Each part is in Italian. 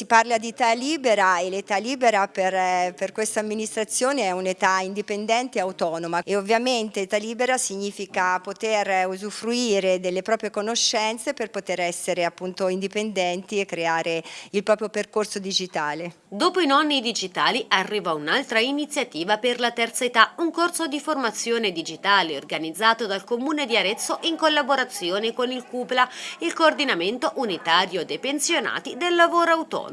si parla di età libera e l'età libera per, eh, per questa amministrazione è un'età indipendente e autonoma e ovviamente età libera significa poter usufruire delle proprie conoscenze per poter essere appunto indipendenti e creare il proprio percorso digitale. Dopo i nonni digitali arriva un'altra iniziativa per la terza età, un corso di formazione digitale organizzato dal Comune di Arezzo in collaborazione con il CUPLA, il coordinamento unitario dei pensionati del lavoro autonomo.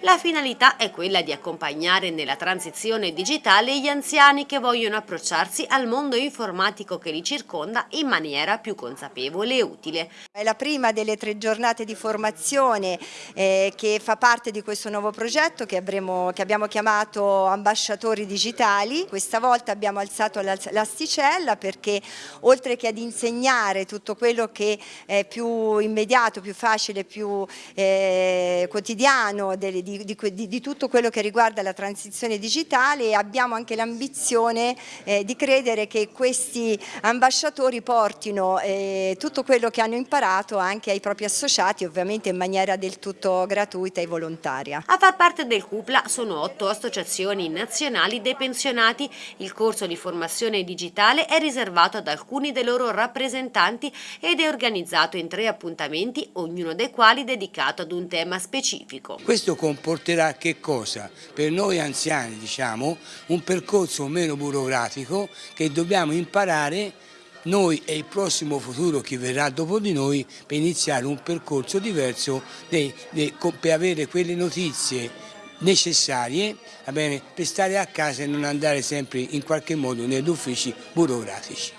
La finalità è quella di accompagnare nella transizione digitale gli anziani che vogliono approcciarsi al mondo informatico che li circonda in maniera più consapevole e utile. È la prima delle tre giornate di formazione eh, che fa parte di questo nuovo progetto che, avremo, che abbiamo chiamato ambasciatori digitali. Questa volta abbiamo alzato l'asticella perché oltre che ad insegnare tutto quello che è più immediato, più facile, più eh, quotidiano di, di, di, di, tutto quello che riguarda la transizione digitale abbiamo anche l'ambizione eh, di credere che questi ambasciatori portino eh, tutto quello che hanno imparato anche ai propri associati ovviamente in maniera del tutto gratuita e volontaria. A far parte del CUPLA sono otto associazioni nazionali dei pensionati. Il corso di formazione digitale è riservato ad alcuni dei loro rappresentanti ed è organizzato in tre appuntamenti, ognuno dei quali dedicato ad un tema specifico. Questo comporterà che cosa? Per noi anziani diciamo un percorso meno burocratico che dobbiamo imparare noi e il prossimo futuro che verrà dopo di noi per iniziare un percorso diverso per avere quelle notizie necessarie bene, per stare a casa e non andare sempre in qualche modo negli uffici burocratici.